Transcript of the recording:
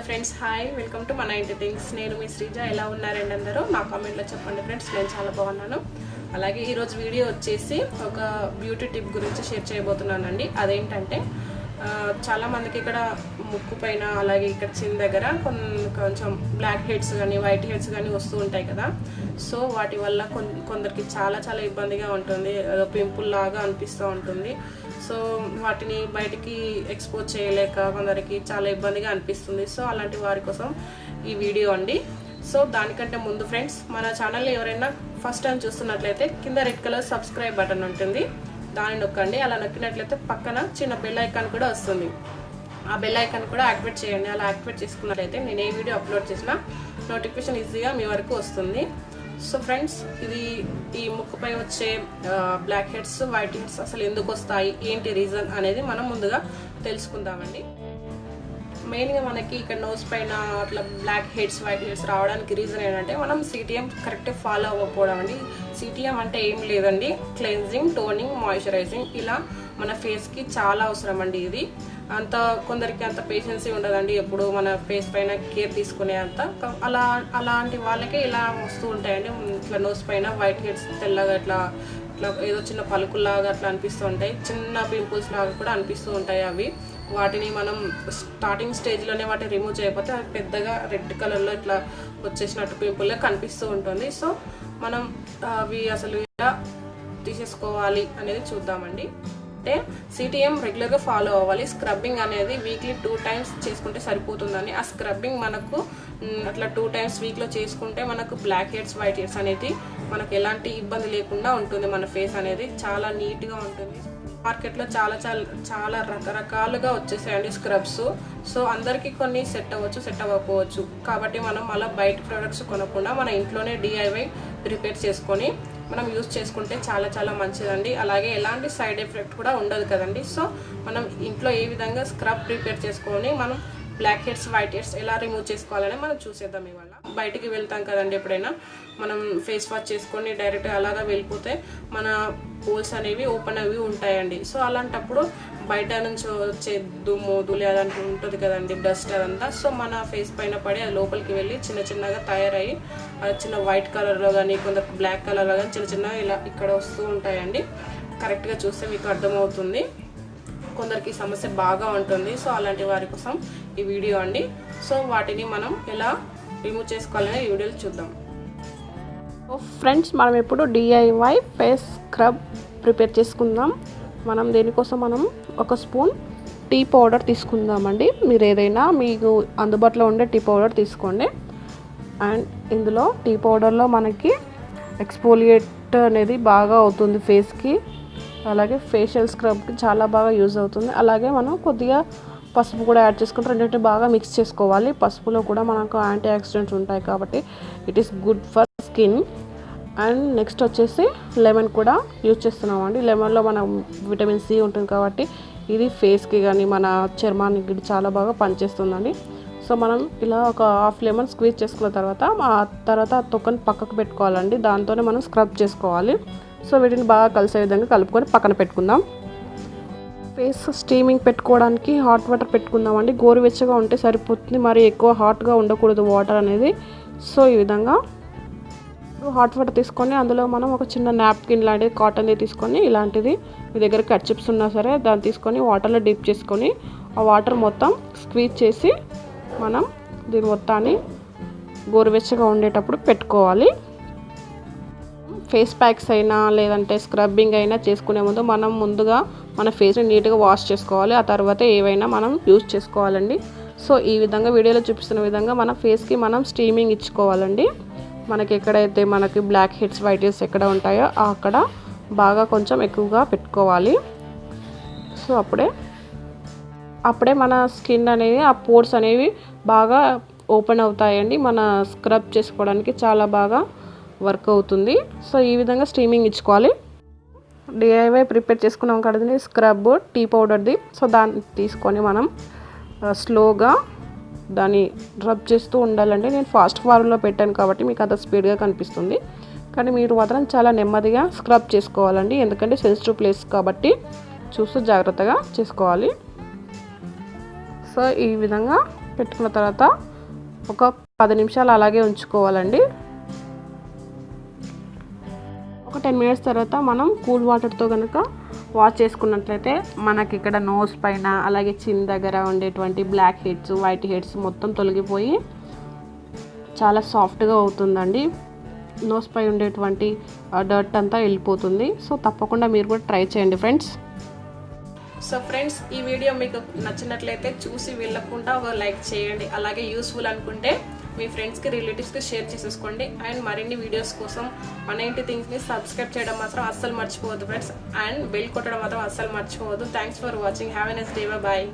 Hello friends hi. Welcome to మన ఇంటి things. నేను మీ శ్రీజ. ఎలా ఉన్నారండి అందరూ? నా కామెంట్లో చెప్పండి ఫ్రెండ్స్. నేను చాలా బాగున్నాను. అలాగే ఈరోజు వీడియో వచ్చేసి ఒక బ్యూటీ టిప్ గురించి షేర్ చేయబోతున్నానండి. అదేంటంటే చాలా మందికి ఇక్కడ ముక్కు పైన అలాగే ఇక్కడ చిన్న దగ్గర కొంచెం బ్లాక్ హెడ్స్ కానీ వైట్ హెడ్స్ కానీ వస్తూ ఉంటాయి కదా. సో వాటి వల్ల కొందరికి చాలా చాలా ఇబ్బందిగా ఉంటుంది. పింపుల్ లాగా అనిపిస్తూ ఉంటుంది. సో వాటిని బయటికి ఎక్స్పోజ్ చేయలేక కొందరికి చాలా ఇబ్బందిగా అనిపిస్తుంది. సో అలాంటి వారి కోసం ఈ వీడియో అండి. సో దానికంటే ముందు ఫ్రెండ్స్ మన ఛానల్ ఎవరైనా ఫస్ట్ టైం చూస్తున్నట్లయితే కింద రెడ్ కలర్ సబ్స్క్రైబ్ బటన్ ఉంటుంది. దాన్ని నొక్కండి. అలా నొక్కినట్లయితే పక్కన చిన్న బెల్ ఐకాన్ కూడా వస్తుంది. ఆ బెల్ ఐకాన్ కూడా యాక్టివేట్ చేయండి. అలా యాక్టివేట్ చేసుకున్నట్లయితే నేను ఏ వీడియో అప్లోడ్ చేసినా నోటిఫికేషన్ ఈజీగా మీ వరకు వస్తుంది. సో ఫ్రెండ్స్ ఇది ఈ ముక్కుపై వచ్చే బ్లాక్ హెడ్స్ వైట్ హెడ్స్ అసలు ఎందుకు వస్తాయి? ఏంటి రీజన్ అనేది మనం ముందుగా తెలుసుకుందామండి. మెయిన్గా మనకి ఇక్కడ నోస్ పైన అట్లా బ్లాక్ హెడ్స్ వైట్ హెడ్స్ రావడానికి రీజన్ ఏంటంటే మనం సిటిఎం కరెక్ట్ ఫాలో అవ్వకపోవడం అండి. సిటిఎం అంటే ఏం లేదండి. క్లెన్జింగ్ టోనింగ్ మాయిశ్చరైజింగ్ ఇలా మన ఫేస్కి చాలా అవసరం అండి ఇది. అంత కొందరికి అంత పేషెన్సీ ఉండదండి. ఎప్పుడు మన ఫేస్ పైన కేర్ తీసుకునే అంత. అలా అలాంటి వాళ్ళకే ఇలా వస్తూ ఉంటాయండి. ఇట్లా నోస్ పైన వైట్ హెడ్స్ తెల్లగా ఇట్లా ఇట్లా ఏదో చిన్న పలుకుల్లాగా అట్లా అనిపిస్తూ ఉంటాయి. చిన్న పింపుల్స్ లాగా కూడా అనిపిస్తూ ఉంటాయి అవి. వాటిని మనం స్టార్టింగ్ స్టేజ్లోనే వాటిని రిమూవ్ చేయకపోతే అవి పెద్దగా రెడ్ కలర్లో ఇట్లా వచ్చేసినట్టు పింపుల్గా కనిపిస్తూ ఉంటుంది. సో మనం అవి అసలు ఎలా తీసేసుకోవాలి అనేది చూద్దామండి. అంటే సిటిఎం రెగ్యులర్గా ఫాలో అవ్వాలి. స్క్రబ్బింగ్ అనేది వీక్లీ టూ టైమ్స్ చేసుకుంటే సరిపోతుందని. ఆ స్క్రబ్బింగ్ మనకు అట్లా టూ టైమ్స్ వీక్లో చేసుకుంటే మనకు బ్లాక్ హెడ్స్ వైట్ హెడ్స్ అనేది మనకు ఎలాంటి ఇబ్బంది లేకుండా ఉంటుంది మన ఫేస్ అనేది. చాలా నీట్గా ఉంటుంది. మార్కెట్లో చాలా చాలా చాలా రకరకాలుగా వచ్చేసాయండి స్క్రబ్స్ సో అందరికీ కొన్ని సెట్ అవ్వచ్చు సెట్ అవ్వకపోవచ్చు. కాబట్టి మనం అలా బయట ప్రొడక్ట్స్ కొనకుండా మన ఇంట్లోనే డిఐవై ప్రిపేర్ చేసుకొని మనం యూజ్ చేసుకుంటే చాలా చాలా మంచిదండి. అలాగే ఎలాంటి సైడ్ ఎఫెక్ట్ కూడా ఉండదు కదండి. సో మనం ఇంట్లో ఏ విధంగా స్క్రబ్ ప్రిపేర్ చేసుకొని మనం బ్లాక్ హెడ్స్ వైట్ హెడ్స్ ఎలా రిమూవ్ చేసుకోవాలని మనం చూసేద్దాం ఇవాళ. బయటికి వెళ్తాం కదండి ఎప్పుడైనా. మనం ఫేస్ వాష్ చేసుకొని డైరెక్ట్ అలాగా వెళ్ళిపోతే మన పోల్స్ అనేవి ఓపెన్ అవి ఉంటాయండి. సో అలాంటప్పుడు బయట నుంచి వచ్చే దుమ్ము దులి అదంతా ఉంటుంది కదండి డస్ట్ అదంతా. సో మన ఫేస్ పైన పడి అది లోపలికి వెళ్ళి చిన్న చిన్నగా తయారయ్యి అది చిన్న వైట్ కలర్లో కానీ కొందరు బ్లాక్ కలర్లో కానీ చిన్న చిన్నగా ఇలా ఇక్కడ వస్తూ ఉంటాయండి. కరెక్ట్గా చూస్తే మీకు అర్థమవుతుంది. కొందరికి సమస్య బాగా ఉంటుంది. సో అలాంటి వారి కోసం ఈ వీడియో అండి. సో వాటిని మనం ఎలా రిమూవ్ చేసుకోవాలని ఈ చూద్దాం. ఫ్రెండ్స్ మనం ఇప్పుడు డిఐవై ఫేస్ స్క్రబ్ ప్రిపేర్ చేసుకుందాం. మనం దేనికోసం మనం ఒక స్పూన్ టీ పౌడర్ తీసుకుందామండి. మీరు ఏదైనా మీకు అందుబాటులో ఉండే టీ పౌడర్ తీసుకోండి. అండ్ ఇందులో టీ పౌడర్లో మనకి ఎక్స్పోలియేట్ అనేది బాగా అవుతుంది ఫేస్కి అలాగే ఫేషియల్ స్క్రబ్కి చాలా బాగా యూజ్ అవుతుంది. అలాగే మనం కొద్దిగా పసుపు కూడా యాడ్ చేసుకుంటే రెండింటిని బాగా మిక్స్ చేసుకోవాలి. పసుపులో కూడా మనకు యాంటీ ఆక్సిడెంట్స్ ఉంటాయి కాబట్టి it is good for skin and next వచ్చేసి లెమన్ కూడా యూజ్ చేస్తున్నాం అండి లెమన్లో మన విటమిన్ సి ఉంటుంది కాబట్టి ఇది ఫేస్కి కానీ మన చర్మానికి చాలా బాగా పనిచేస్తుందండి. సో మనం ఇలా ఒక హాఫ్ లెమన్ స్క్వీజ్ చేసుకున్న తర్వాత ఆ తర్వాత తొక్కని పక్కకు పెట్టుకోవాలండి. దాంతోనే మనం స్క్రబ్ చేసుకోవాలి. సో వీటిని బాగా కలిసే విధంగా కలుపుకొని పక్కన పెట్టుకుందాం. ఫేస్ స్టీమింగ్ పెట్టుకోవడానికి హాట్ వాటర్ పెట్టుకుందామండి. గోరువెచ్చగా ఉంటే సరిపోతుంది. మరి ఎక్కువ హాట్గా ఉండకూడదు వాటర్ అనేది. సో ఈ విధంగా హాట్ వాటర్ తీసుకొని అందులో మనం ఒక చిన్న నాప్కిన్ లాంటిది కాటన్ది తీసుకొని ఇలాంటిది మీ దగ్గర కట్ చిప్స్ ఉన్నా సరే దాన్ని తీసుకొని వాటర్లో డిప్ చేసుకొని ఆ వాటర్ మొత్తం స్క్వీజ్ చేసి మనం దీని మొత్తాన్ని గోరువెచ్చగా ఉండేటప్పుడు పెట్టుకోవాలి. ఫేస్ ప్యాక్స్ అయినా లేదంటే స్క్రబ్బింగ్ అయినా చేసుకునే ముందు మనం ముందుగా మన ఫేస్ని నీట్గా వాష్ చేసుకోవాలి. ఆ తర్వాత ఏవైనా మనం యూజ్ చేసుకోవాలండి. సో ఈ విధంగా వీడియోలో చూపిస్తున్న విధంగా మన ఫేస్కి మనం స్టీమింగ్ ఇచ్చుకోవాలండి. మనకి ఎక్కడైతే మనకి బ్లాక్ హెడ్స్ వైట్ హెడ్స్ ఎక్కడ ఉంటాయో అక్కడ బాగా కొంచెం ఎక్కువగా పెట్టుకోవాలి. సో అప్పుడే అప్పుడే మన స్కిన్ అనేది ఆ పోర్స్ అనేవి బాగా ఓపెన్ అవుతాయండి. మన స్క్రబ్ చేసుకోవడానికి చాలా బాగా వర్క్ అవుతుంది. సో ఈ విధంగా స్టీమింగ్ ఇచ్చుకోవాలి. డిఐవై ప్రిపేర్ చేసుకున్నాం కదండి. స్క్రబ్ టీ పౌడర్ది సో దాన్ని తీసుకొని మనం స్లోగా దాన్ని రబ్ చేస్తూ ఉండాలండి. నేను ఫాస్ట్ ఫార్వర్డ్లో పెట్టాను కాబట్టి మీకు అంత స్పీడ్గా కనిపిస్తుంది. కానీ మీరు మాత్రం చాలా నెమ్మదిగా స్క్రబ్ చేసుకోవాలండి. ఎందుకంటే సెన్సిటివ్ ప్లేస్ కాబట్టి చూస్తూ జాగ్రత్తగా చేసుకోవాలి. సో ఈ విధంగా పెట్టుకున్న తర్వాత ఒక పది నిమిషాలు అలాగే ఉంచుకోవాలండి. ఒక టెన్ మినిట్స్ తర్వాత మనం కూల్ వాటర్తో కనుక వాష్ చేసుకున్నట్లయితే మనకి ఇక్కడ నోస్ పైన అలాగే చిన్ దగ్గర ఉండేటువంటి బ్లాక్ హెడ్స్ వైట్ హెడ్స్ మొత్తం తొలగిపోయి చాలా సాఫ్ట్గా అవుతుందండి. నోస్ పై ఉండేటువంటి డర్ట్ అంతా వెళ్ళిపోతుంది. సో తప్పకుండా మీరు కూడా ట్రై చేయండి ఫ్రెండ్స్. సో ఫ్రెండ్స్ ఈ వీడియో మీకు నచ్చినట్లయితే చూసి వెళ్ళకుండా ఒక లైక్ చేయండి. అలాగే యూస్ఫుల్ అనుకుంటే మీ ఫ్రెండ్స్కి రిలేటివ్స్కి షేర్ చేసేసుకోండి. అండ్ మరిన్ని వీడియోస్ కోసం మన ఇంటి థింగ్స్ని సబ్స్క్రైబ్ చేయడం మాత్రం అస్సలు మర్చిపోవద్దు ఫ్రెండ్స్ అండ్ బెల్ కొట్టడం మాత్రం అస్సలు మర్చిపోవద్దు. Thanks for watching have a nice day bye